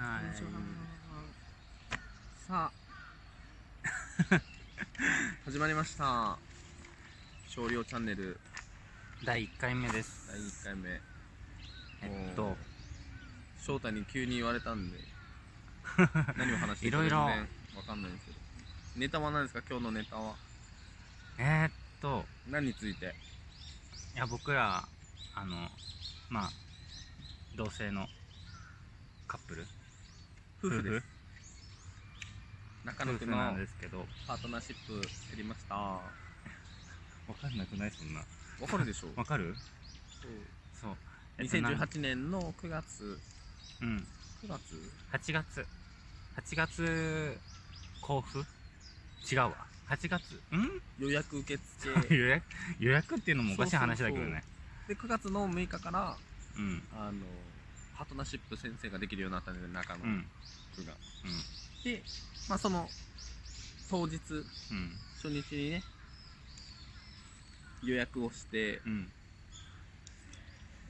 はい。さあ。始まりました。少量チャンネル。第1回目です。第1回目。えっと。翔太に急に言われたんで。何を話していいかいろいろ。全然わかんないんですけど。ネタは何ですか？今日のネタは。えー、っと。何について？いや僕らあのまあ同性のカップル夫婦です。中 野夫区の婦なんですけど。パートナーシップやりました。わ わかんなくないそんな。かるでしょ。わかる？そう。そう。えっとなん2018年の9月。うん。9月？8月。8月交付違うわ。8月。ん？予約受付。予約？予約っていうのもおかしい話だけどね。で9月の6日からうん。あのパートナーシップ先生ができるようになったんで中野うん。区が、でまあその当日うん。初日にね予約をしてうん。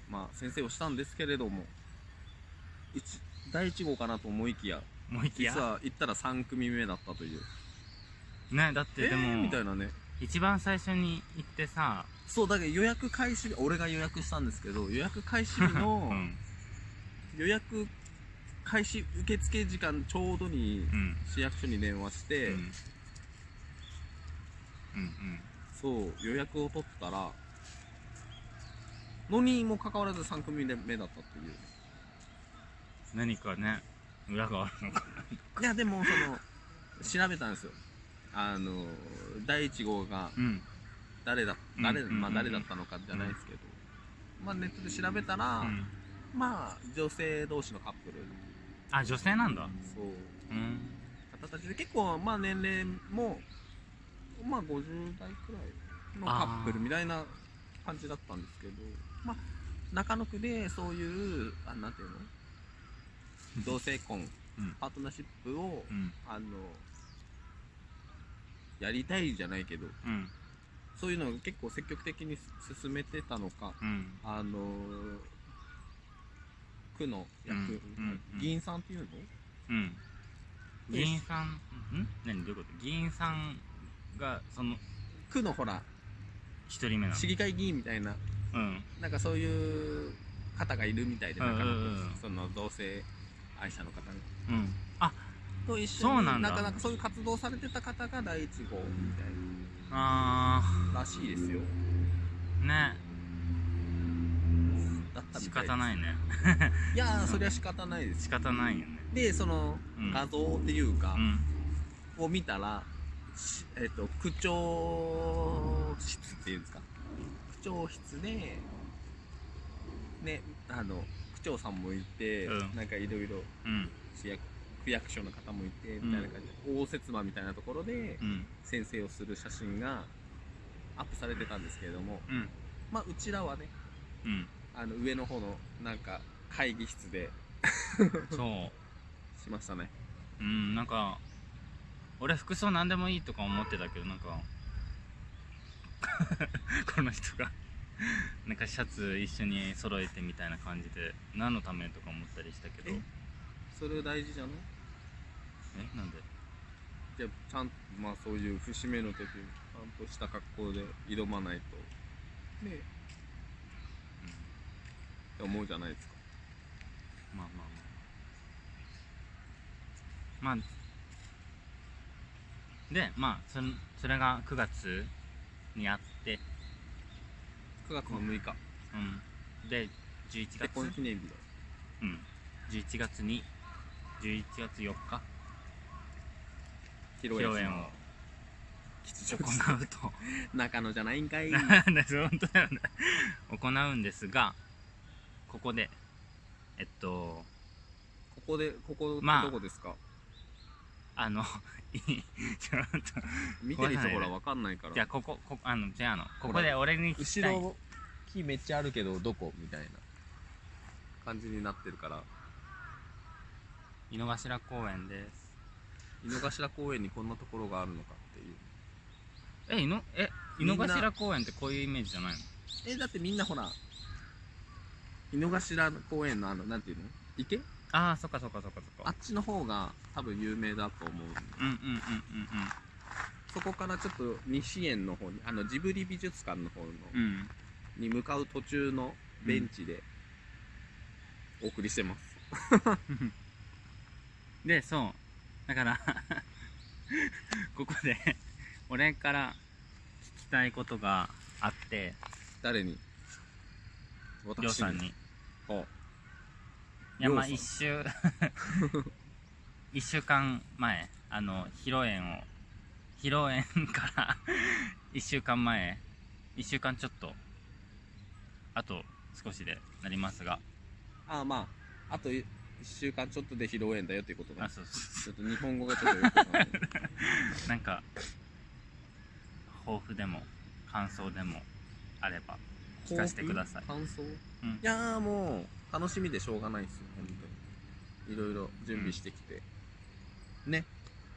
まあ先生をしたんですけれども一第1号かなと思いきやもう一や？実は行ったら3組目だったという。ねだっえてでも、ー、みたいなね。一番最初に行ってさ、そうだけど予約開始日俺が予約したんですけど予約開始日 うのん予約開始受付時間ちょうどにうん。市役所に電話して、うん。うんそう予約を取ったらのにもかかわらず3組目だったっていう。何かね裏があるのかいやでもその調べたんですよ。あの第1号がうん。誰だうん誰,、うん。まあ、誰だったのかじゃないですけど、まあ、ネットで調べたら、うんまあ女性同士のカップル。あ女性なんだ。そう。うん。方たちで結構まあ年齢もまあ50代くらいのカップルみたいな感じだったんですけど。まあ中野区でそういうあなんていうの？同性婚、うんパートナーシップを、うん。あのやりたいじゃないけどうん。そういうのを結構積極的に進めてたのかうん。あの区の役、うんうんうん。議員さんっていうの？うん。議員さんん？何？どういうこと？議員さんがその区のほら一人目なの。市議会議員みたいな。うん。なんかそういう方がいるみたいで、うんうその同性愛者の方が。うん。あと一緒にそうなかなかそういう活動されてた方が第一号みたいあならしいですよ。ーね仕方ないね。いやーそれは仕方ないです。仕方ないよね。でそのうん。画像っていうかう、ん。を見たらしえっ、と区長室っていうんですか。区長室でねあの区長さんもいて、うん。なんかいろいろうん。市役区役所の方もいてみたいな感じで、応接間みたいなところでうん。先生をする写真がアップされてたんですけれどもうん。まあうちらはねうんあの上の方のなんか会議室で そう。しましたね。うんなんか俺服装何でもいいとか思ってたけどなんか この人がなんかシャツ一緒に揃えてみたいな感じで何のためとか思ったりしたけど。え？それ大事じゃない？え？なんで？じゃあちゃんとまあそういう節目の時にちゃんとした格好で挑まないと。ねえって思うじゃないですか。まあまあまあまあ。でまあそんそれが9月にあって。9月の6日。うん。で11結月。婚記念日だ。うん。11月に11月4日。披披露宴を。吉行うと。中野じゃないんかい。なんだ本当だよね行うんですがここで。えっと。ここでここまあ。どこですか、あの いちょっと。見てる人ほらわかんないから。じゃあこここあのじゃああのここで俺に聞きたい。後ろ木めっちゃあるけどどこ？みたいな感じになってるから。井の頭公園です。井の頭公園にこんなところがあるのかっていう。え井のえ井の頭公園ってこういうイメージじゃないの？えだってみんなほら井の頭公園のあのなんていうの？池？ああそっかそっかそっかそっか。あっちの方が多分有名だと思うんでうんうんうんうんうんそこからちょっと西園の方にあのジブリ美術館の方の、うんに向かう途中のベンチでお送りしてます、でそう。だから ここで俺から聞きたいことがあって。誰に？りょうさんにあいやまありょう一週 一週間前あの披露宴を披露宴から 一週間前一週間ちょっとあと少しでなりますが。あまああと1週間ちょっとで披露宴だよっていうことだあそうそちょっと日本語がちょっとよくわかんないう なんか抱負でも感想でもあれば聞かせてください。感想、うん。いやーもう楽しみでしょうがないですよ本当に。いろいろ準備してきて、ね。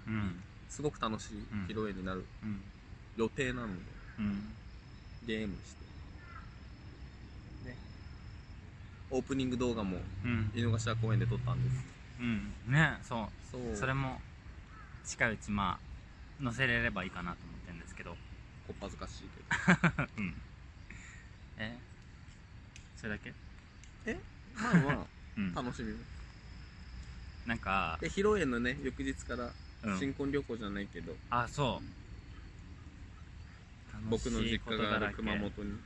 うん。すごく楽しい披露宴になるうん。予定なので、うん。ゲームして。ね。オープニング動画もうん。井の頭公園で撮ったんです。うん。ねそう。そう。それも近いうちまあ載せれればいいかなと思ってるんですけど。こっぱずかしいけど。うん。えそれだけ？まあま うん。あ楽しみ。なんかで披露宴のね翌日からうん。新婚旅行じゃないけど、あそう。僕の実家がある楽しいことだらけ熊本に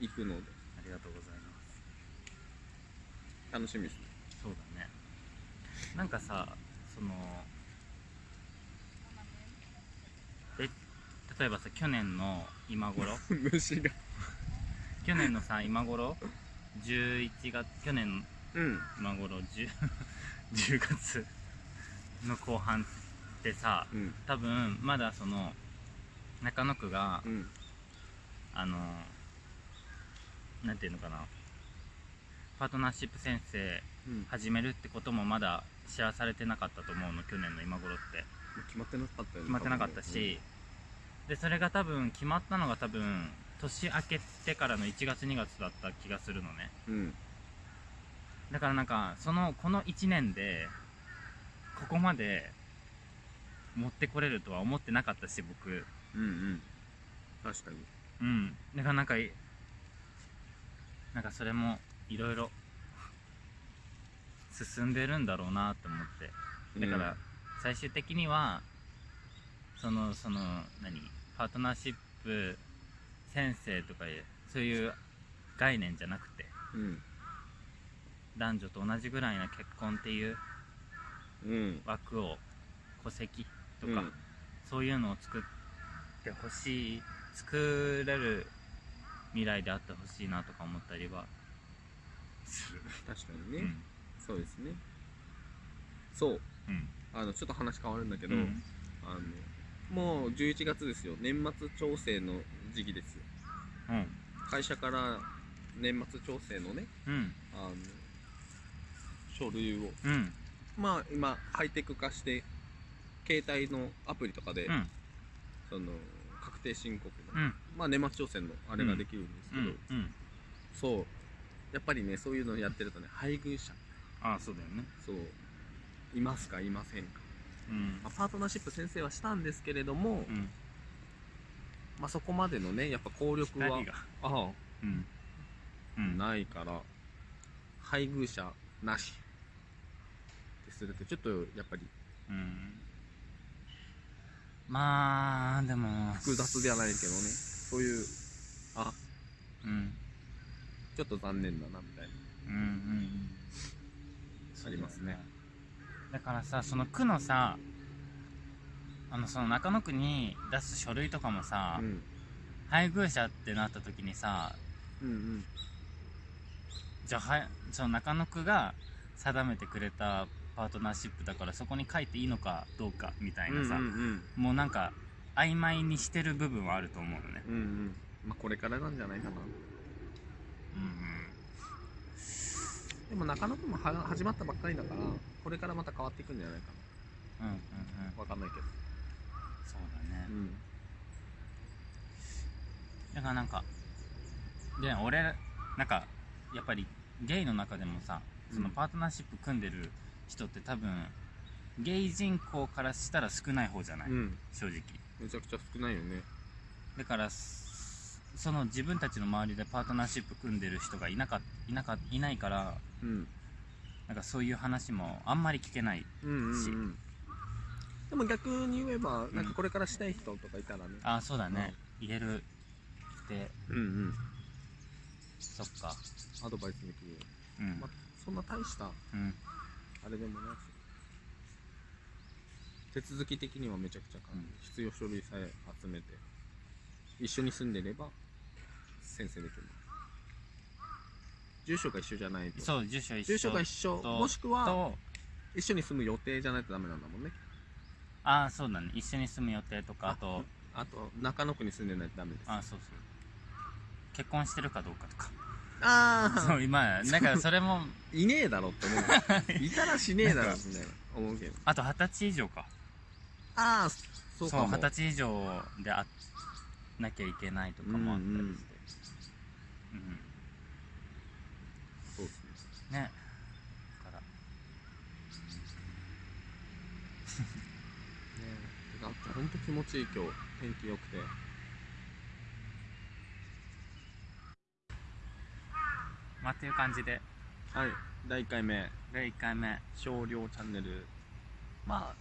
行くので。ありがとうございます。楽しみですね。そうだね。なんかさそのえ例えばさ去年の今頃？虫が去年のさ今頃？11月去年のうん。今頃 10, 10月の後半ってさうん。多分まだその中野区がうん。あのなんていうのかな？パートナーシップ先生うん。始めるってこともまだ知らされてなかったと思うの去年の今頃って。決まってなかったよね決まってなかったし、でそれが多分決まったのが多分年明けてからの1月2月だった気がするのね。うん。だからなんかそのこの1年でここまで持ってこれるとは思ってなかったし僕。うんうん。確かに。うん。だからなんかいなんかそれもいろいろ進んでるんだろうなと思って。だから最終的にはそのその何？パートナーシップ先生とかいうそういう概念じゃなくてうん。男女と同じぐらいな結婚っていううん。枠を戸籍とか、うん。そういうのを作ってほしい作れる未来であってほしいなとか思ったりは。する確かにね、うん。そうですね。そう。うん。あのちょっと話変わるんだけど、うん。あのもう11月ですよ。年末調整の時期です会社から年末調整のねうん。あの書類を。うん。まあ今ハイテク化して携帯のアプリとかで、うん。その確定申告の、うん。まあ年末調整のあれができるんですけど、そう。やっぱりねそういうのやってるとね配偶者。ああそうだよね。そう。いますかいませんか、うん。まあ、パートナーシップ先生はしたんですけれども、うんまあ、そこまでのねやっぱ効力は二人が。あうん。うあん。ないから配偶者なし。ってするとちょっとやっぱり。うん。まあでも複雑ではないけどね。そういうあうん。ちょっと残念だなみたいな。うんうんうん。ありますね。だからさその区のさあのその中野区に出す書類とかもさ、うん。配偶者ってなった時にさうんうん。じゃあはいその中野区が定めてくれたパートナーシップだからそこに書いていいのかどうかみたいなさ、うんうんもうなんか曖昧にしてる部分はあると思うのね。うんうん。まあこれからなんじゃないかな。うんでも中野区もは始まったばっかりだからこれからまた変わっていくんじゃないかうんうんうんうん。なわかんないけどそうだね。うん。だからなんかで俺なんかやっぱりゲイの中でもさそのパートナーシップ組んでる人って多分ゲイ人口からしたら少ない方じゃない、うん。正直。めちゃくちゃ少ないよね。だからすその自分たちの周りでパートナーシップ組んでる人がいなかいなかいないからうん。なんかそういう話もあんまり聞けないうんうん、しうん、でも逆に言えばん。なんかこれからしたい人とかいたらね。ああそうだね、入れるでうんうん。そっか。アドバイスできるようん。まあそんな大したうん。あれでもないし手続き的にはめちゃくちゃ簡単、うん。必要書類さえ集めて一緒に住んでれば先生できる。住所が一緒じゃないと。そう住所一緒。住所が一緒。ともしくはと一緒に住む予定じゃないとダメなんだもんねああそうだね。一緒に住む予定とかあとあと中野区に住んでないとダメです。あそうそう。結婚してるかどうかとか。あそう今なんかそれもいねえだろって思う。いたらしねえだろみたいな思うけど。あと二十歳以上か。ああそうかも。二十歳以上であなきゃいけないとかもあったりして。うん、そうですね。ね。だからねえだってほんと気持ちいい今日。天気良くて。まあっていう感じで。はい。第1回目。で1回目。少量チャンネル。まあ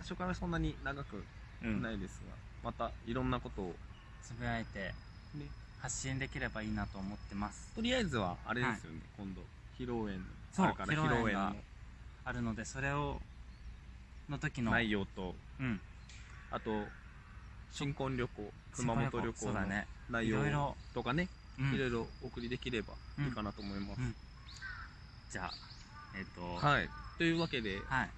初回はそんなに長くうん。ないですが、またいろんなことを。つぶやいてね。発信できればいいなと思ってます。とりあえずはあれですよね、今度披露宴。そうあるから披披露宴があるのでそれをの時のの内容と。うんあと新婚旅行熊本旅行の内容とかねうん。いろいろお送りできればいいかなと思います、うん。じゃあえっ、と。はい。というわけではい。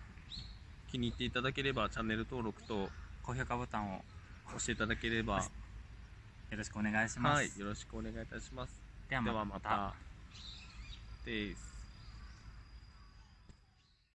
気に入っていただければチャンネル登録と高評価ボタンを。押していただければよろしくお願いします、はい。よろしくお願いいたします。ではまた。です